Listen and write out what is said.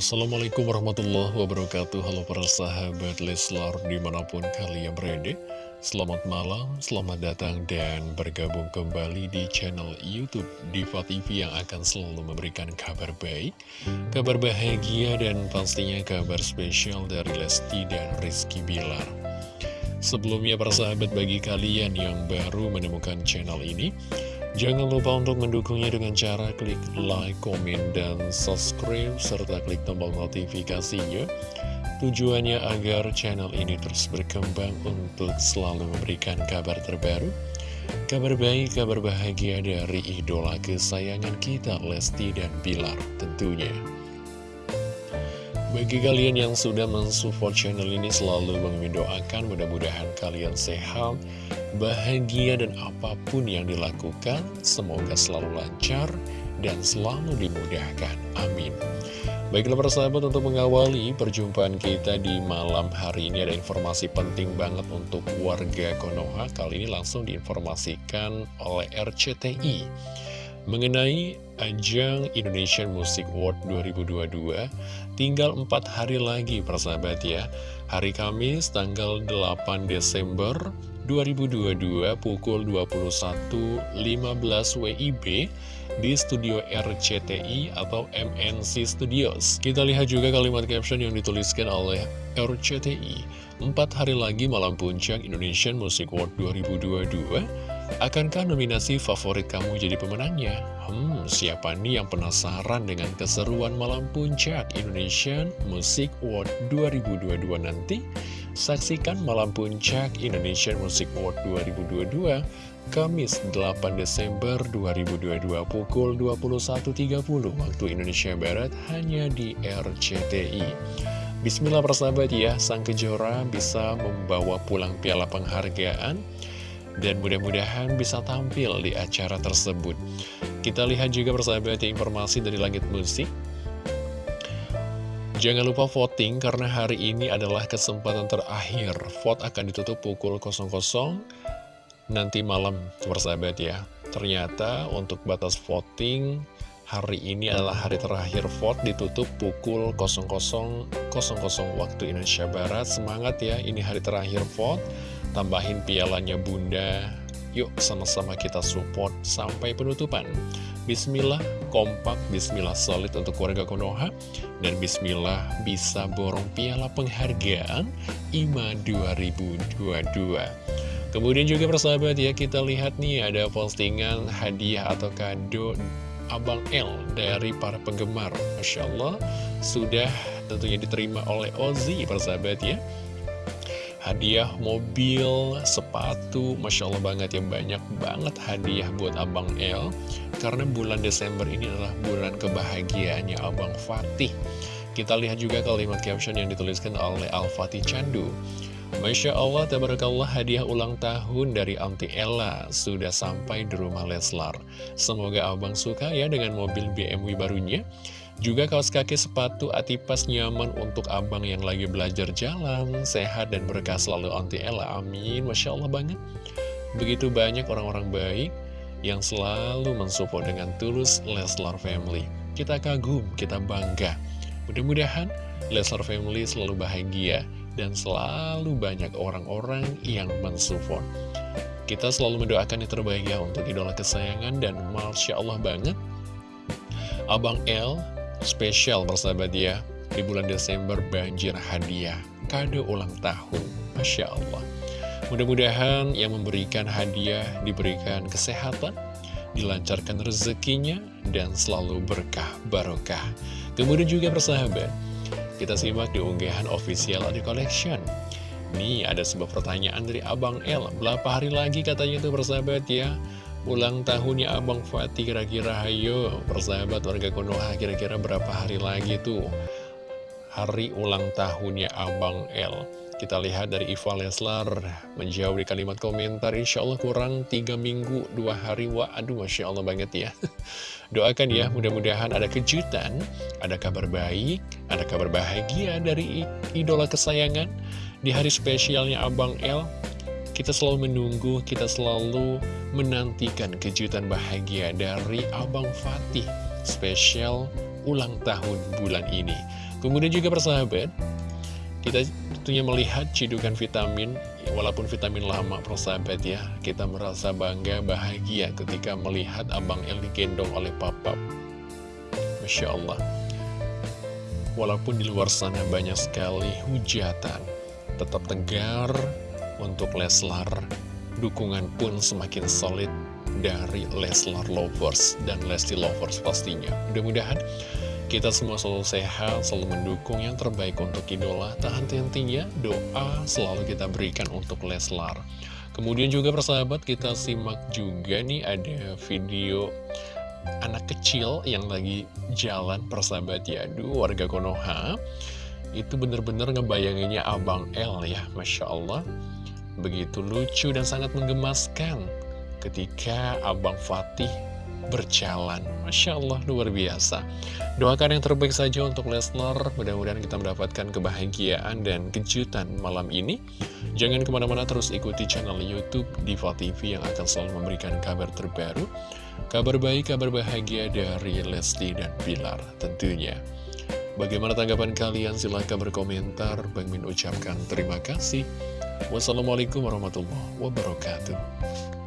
Assalamualaikum warahmatullahi wabarakatuh. Halo para sahabat Leslar di mana pun kalian berada. Selamat malam, selamat datang dan bergabung kembali di channel Youtube Diva TV yang akan selalu memberikan kabar baik Kabar bahagia dan pastinya kabar spesial dari Lesti dan Rizky Bilar. Sebelumnya para sahabat bagi kalian yang baru menemukan channel ini Jangan lupa untuk mendukungnya dengan cara klik like, komen, dan subscribe, serta klik tombol notifikasinya. Tujuannya agar channel ini terus berkembang untuk selalu memberikan kabar terbaru, kabar baik, kabar bahagia dari idola kesayangan kita, Lesti dan Bilar tentunya. Bagi kalian yang sudah mensupport channel ini selalu mendoakan mudah-mudahan kalian sehat, bahagia dan apa pun yang dilakukan semoga selalu lancar dan selalu dimudahkan. Amin. Baiklah persahabat untuk mengawali perjumpaan kita di malam hari ini ada informasi penting banget untuk warga Konoha. Kali ini langsung diinformasikan oleh RCTI mengenai ajang Indonesian Music Award 2022 tinggal 4 hari lagi persahabat ya hari Kamis tanggal 8 Desember 2022 pukul 21.15 WIB di studio RCTI atau MNC Studios. Kita lihat juga kalimat caption yang dituliskan oleh RCTI. Empat hari lagi malam puncak Indonesian Music Award 2022 Akankah nominasi favorit kamu jadi pemenangnya? Hmm, siapa nih yang penasaran dengan keseruan malam puncak Indonesian Music Award 2022 nanti? Saksikan malam puncak Indonesian Music Award 2022 Kamis 8 Desember 2022 pukul 21.30 waktu Indonesia Barat hanya di RCTI. Bismillah persahabat ya, sang kejora bisa membawa pulang piala penghargaan dan mudah-mudahan bisa tampil di acara tersebut. Kita lihat juga persahabat informasi dari Langit Musik. Jangan lupa voting karena hari ini adalah kesempatan terakhir. Vote akan ditutup pukul 00 nanti malam persahabat ya. Ternyata untuk batas voting hari ini adalah hari terakhir vote ditutup pukul 00.00 waktu Indonesia Barat. Semangat ya, ini hari terakhir vote tambahin pialanya bunda. Yuk sama-sama kita support sampai penutupan. Bismillah kompak, Bismillah solid untuk warga Konoha. Dan Bismillah bisa borong piala penghargaan IMA 2022 Kemudian juga persahabat ya kita lihat nih ada postingan hadiah atau kado Abang L dari para penggemar. Masya Allah sudah tentunya diterima oleh Ozi persahabat ya hadiah mobil, sepatu, Masya Allah banget ya banyak banget hadiah buat Abang L karena bulan Desember ini adalah bulan kebahagiaannya Abang Fatih kita lihat juga kalimat caption yang dituliskan oleh Al-Fatih Candu Masya Allah, tabarakallah hadiah ulang tahun dari Auntie Ella sudah sampai di rumah Leslar. Semoga abang suka ya dengan mobil BMW barunya. Juga kaos kaki sepatu atipas nyaman untuk abang yang lagi belajar jalan, sehat dan berkah selalu anti Ella. Amin. Masya Allah banget. Begitu banyak orang-orang baik yang selalu mensupport dengan tulus Leslar Family. Kita kagum, kita bangga. Mudah-mudahan Leslar Family selalu bahagia dan selalu banyak orang-orang yang mensupport. Kita selalu mendoakan yang terbaik ya untuk idola kesayangan dan Masya Allah banget. Abang L spesial bersahabat ya di bulan Desember banjir hadiah kado ulang tahun. Masya Allah. Mudah-mudahan yang memberikan hadiah diberikan kesehatan dilancarkan rezekinya dan selalu berkah barokah. Kemudian juga bersahabat kita simak di unggahan official Adi Collection. Nih ada sebuah pertanyaan dari Abang L. Berapa hari lagi katanya itu bersahabat ya ulang tahunnya Abang Fatih kira-kira. Ayo persahabat warga Konoha kira-kira berapa hari lagi tuh? Hari ulang tahunnya Abang L kita lihat dari Iva Leslar menjawab di kalimat komentar Insya Allah kurang 3 minggu 2 hari. Wah aduh Masya Allah banget ya. Doakan ya mudah-mudahan ada kejutan Ada kabar baik Ada kabar bahagia dari idola kesayangan. Di hari spesialnya Abang L kita selalu menunggu, kita selalu menantikan kejutan bahagia dari Abang Fatih spesial ulang tahun bulan ini. Kemudian juga persahabat, kita tentunya melihat cidukan vitamin, walaupun vitamin lama persahabat ya, kita merasa bangga, bahagia ketika melihat Abang El digendong oleh Papa. Masya Allah. Walaupun di luar sana banyak sekali hujatan, tetap tegar untuk Leslar. Dukungan pun semakin solid dari Leslar Lovers dan Lesti Lovers pastinya. Mudah-mudahan kita semua selalu sehat, selalu mendukung yang terbaik untuk idola. Tak henti-hentinya doa selalu kita berikan untuk Leslar. Kemudian juga persahabat kita simak juga nih ada video anak kecil yang lagi jalan persahabat ya. Aduh warga Konoha itu bener-bener ngebayanginnya Abang L ya Masya Allah. Begitu lucu dan sangat menggemaskan ketika Abang Fatih berjalan. Masya Allah, luar biasa. Doakan yang terbaik saja untuk Lesnar. Mudah-mudahan kita mendapatkan kebahagiaan dan kejutan malam ini. Jangan ke mana-mana terus ikuti channel Youtube Diva TV yang akan selalu memberikan kabar terbaru. Kabar baik, kabar bahagia dari Lesti dan Bilar tentunya. Bagaimana tanggapan kalian? Silahkan berkomentar. Bang Min ucapkan terima kasih. Wassalamualaikum warahmatullahi wabarakatuh.